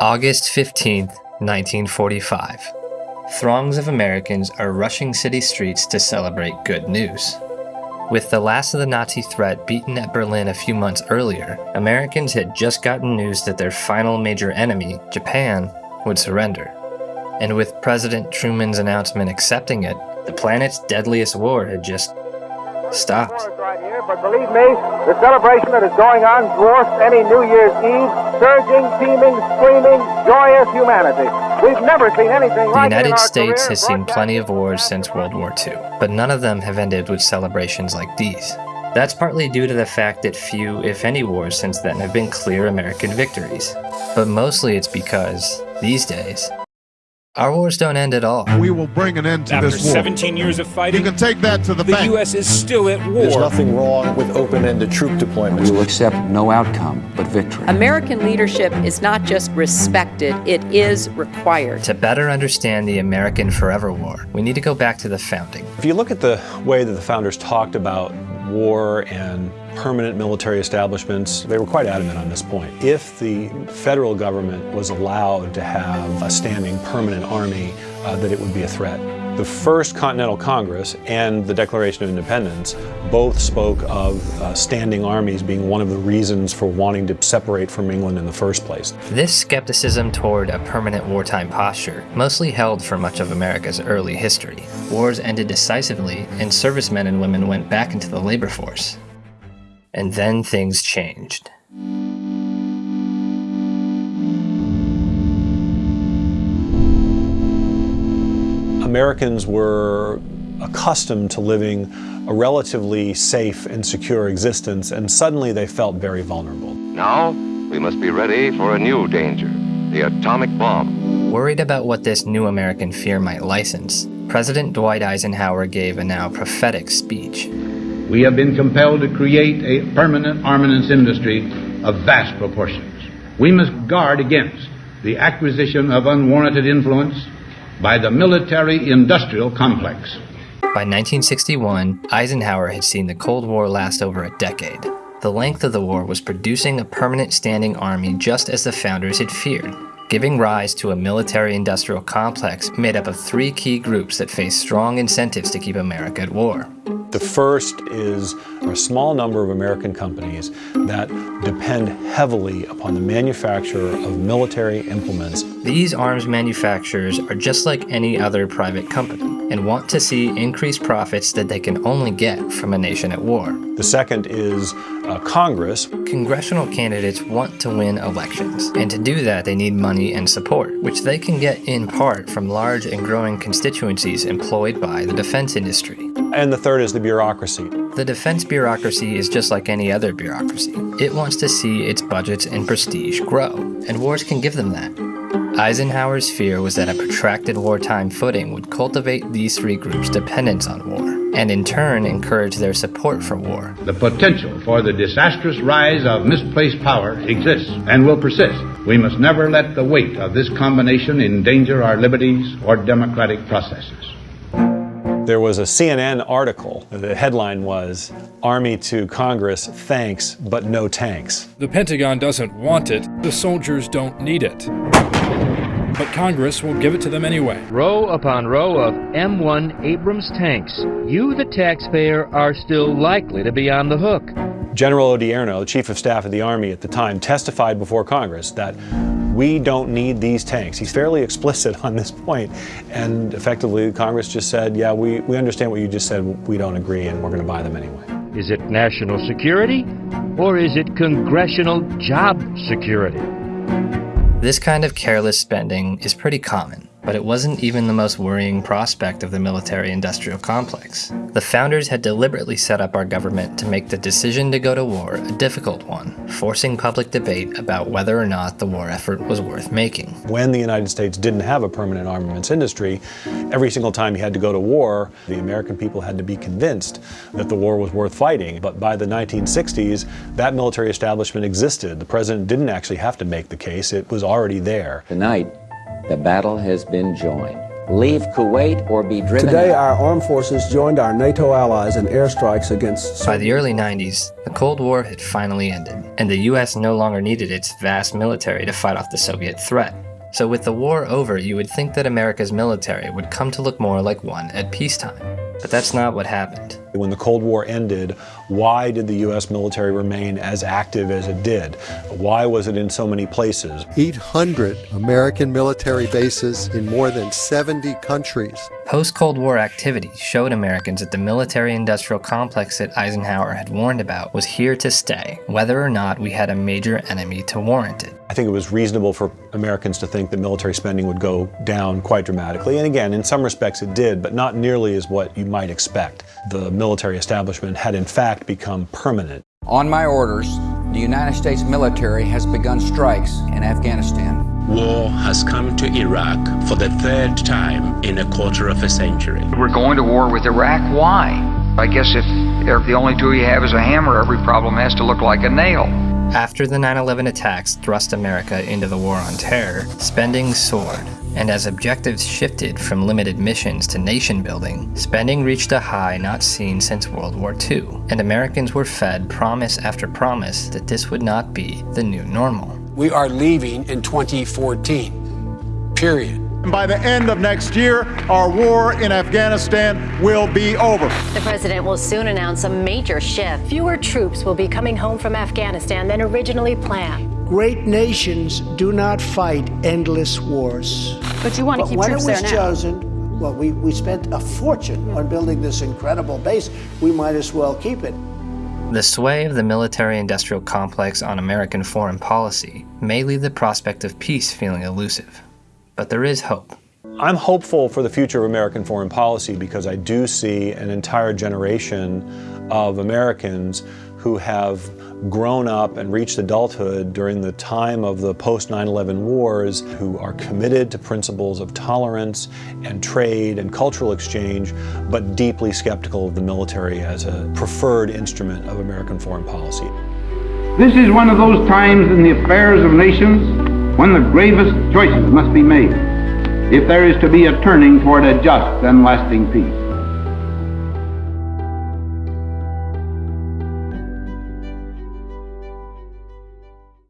August 15th, 1945. Throngs of Americans are rushing city streets to celebrate good news. With the last of the Nazi threat beaten at Berlin a few months earlier, Americans had just gotten news that their final major enemy, Japan, would surrender. And with President Truman's announcement accepting it, the planet's deadliest war had just stopped. But believe me, the celebration that is going on dwarfs any New Year's Eve. Surging, teeming, screaming, joyous humanity. We've never seen anything The like in United States career has seen plenty of wars since World War II, but none of them have ended with celebrations like these. That's partly due to the fact that few, if any, wars since then have been clear American victories. But mostly it's because, these days, our wars don't end at all. We will bring an end to After this war. 17 years of fighting, You can take that to the, the bank. U.S. is still at war. There's nothing wrong with open-ended troop deployments. We will accept no outcome but victory. American leadership is not just respected, it is required. To better understand the American Forever War, we need to go back to the founding. If you look at the way that the founders talked about war and permanent military establishments, they were quite adamant on this point. If the federal government was allowed to have a standing permanent army, uh, that it would be a threat. The First Continental Congress and the Declaration of Independence both spoke of uh, standing armies being one of the reasons for wanting to separate from England in the first place. This skepticism toward a permanent wartime posture mostly held for much of America's early history. Wars ended decisively, and servicemen and women went back into the labor force. And then things changed. Americans were accustomed to living a relatively safe and secure existence, and suddenly they felt very vulnerable. Now, we must be ready for a new danger the atomic bomb. Worried about what this new American fear might license, President Dwight Eisenhower gave a now prophetic speech. We have been compelled to create a permanent armaments industry of vast proportions. We must guard against the acquisition of unwarranted influence by the military industrial complex. By 1961, Eisenhower had seen the Cold War last over a decade. The length of the war was producing a permanent standing army just as the founders had feared, giving rise to a military industrial complex made up of three key groups that faced strong incentives to keep America at war. The first is a small number of American companies that depend heavily upon the manufacture of military implements. These arms manufacturers are just like any other private company and want to see increased profits that they can only get from a nation at war. The second is uh, Congress. Congressional candidates want to win elections, and to do that they need money and support, which they can get in part from large and growing constituencies employed by the defense industry. And the third is the bureaucracy. The defense bureaucracy is just like any other bureaucracy. It wants to see its budgets and prestige grow, and wars can give them that. Eisenhower's fear was that a protracted wartime footing would cultivate these three groups' dependence on war, and in turn encourage their support for war. The potential for the disastrous rise of misplaced power exists and will persist. We must never let the weight of this combination endanger our liberties or democratic processes. There was a CNN article. The headline was Army to Congress, thanks, but no tanks. The Pentagon doesn't want it, the soldiers don't need it. But Congress will give it to them anyway. Row upon row of M1 Abrams tanks. You, the taxpayer, are still likely to be on the hook. General Odierno, Chief of Staff of the Army at the time, testified before Congress that we don't need these tanks. He's fairly explicit on this point, and effectively Congress just said, yeah, we, we understand what you just said, we don't agree, and we're going to buy them anyway. Is it national security or is it congressional job security? This kind of careless spending is pretty common, but it wasn't even the most worrying prospect of the military-industrial complex. The founders had deliberately set up our government to make the decision to go to war a difficult one, forcing public debate about whether or not the war effort was worth making. When the United States didn't have a permanent armaments industry, every single time he had to go to war, the American people had to be convinced that the war was worth fighting. But by the 1960s, that military establishment existed. The president didn't actually have to make the case, it was already there. Tonight, the battle has been joined. leave Kuwait or be driven Today, out. our armed forces joined our NATO allies in airstrikes against. By the early 90s, the Cold War had finally ended, and the US no longer needed its vast military to fight off the Soviet threat. So, with the war over, you would think that America's military would come to look more like one at peacetime. But that's not what happened. When the Cold War ended, why did the U.S. military remain as active as it did? Why was it in so many places? 800 American military bases in more than 70 countries. Post Cold War activity showed Americans that the military industrial complex that Eisenhower had warned about was here to stay, whether or not we had a major enemy to warrant it. I think it was reasonable for Americans to think that military spending would go down quite dramatically. And again, in some respects it did, but not nearly as what you might expect. The military establishment had in fact become permanent. On my orders, the United States military has begun strikes in Afghanistan. War has come to Iraq for the third time in a quarter of a century. We're going to war with Iraq. Why? I guess if, if the only tool you have is a hammer, every problem has to look like a nail. After the 9 11 attacks thrust America into the war on terror, spending soared. And as objectives shifted from limited missions to nation building, spending reached a high not seen since World War II. And Americans were fed promise after promise that this would not be the new normal. We are leaving in 2014. Period. And by the end of next year, our war in Afghanistan will be over. The president will soon announce a major shift. Fewer troops will be coming home from Afghanistan than originally planned. Great nations do not fight endless wars. But you want to but keep when troops it was there now. chosen, well, we, we spent a fortune on building this incredible base. We might as well keep it. The sway of the military industrial complex on American foreign policy may leave the prospect of peace feeling elusive. But there is hope. I'm hopeful for the future of American foreign policy because I do see an entire generation of Americans who have grown up and reached adulthood during the time of the post 9 11 wars, who are committed to principles of tolerance and trade and cultural exchange, but deeply skeptical of the military as a preferred instrument of American foreign policy. This is one of those times in the affairs of nations when the gravest choices must be made if there is to be a turning toward a just and lasting peace.